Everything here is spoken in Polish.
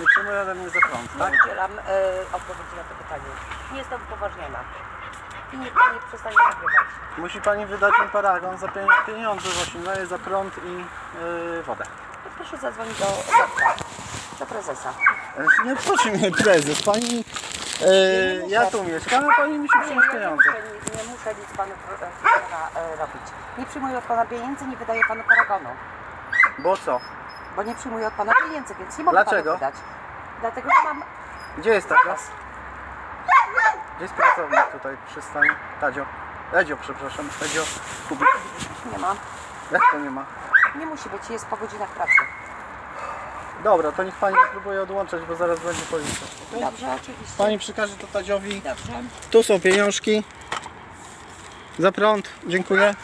Nie przyjmuje ode mnie za prąd, Nie tak? udzielam e, odpowiedzi na to pytanie. Nie jestem upoważniona. I nikt mnie nie przestanie nagrywać. Musi pani wydać mi paragon za pie- pieniądze w Osińleje, za prąd i yy, wodę. To proszę zadzwonić do Zarka, do prezesa. E, Nie obchodzi mnie prezes, pani... Yy, ja tu mieszkam, a pani musi Nie, przyjąć ja nie pieniądze. muszę, nie, nie muszę nic panu pro- e, pana, e, robić. Nie przyjmuję od pana pieniędzy, nie wydaję panu paragonu. Bo co? Bo nie przyjmuję od pana pieniędzy, więc nie mogę Dlaczego? panu wydać. Dlatego, że mam Gdzie jest taka? Gdzie jest pracownik tutaj przy stanie? Tadzio. Edzio, przepraszam. Edzio. Kubik. Nie mam. Jak to nie ma? Nie musi być, jest po godzinach pracy. Dobra, to niech pani nie próbuje odłączać, bo zaraz będzie policja. Dobrze, oczywiście. Pani przekaże to Tadziowi. Dobrze. Tu są pieniążki. Za prąd. Dziękuję.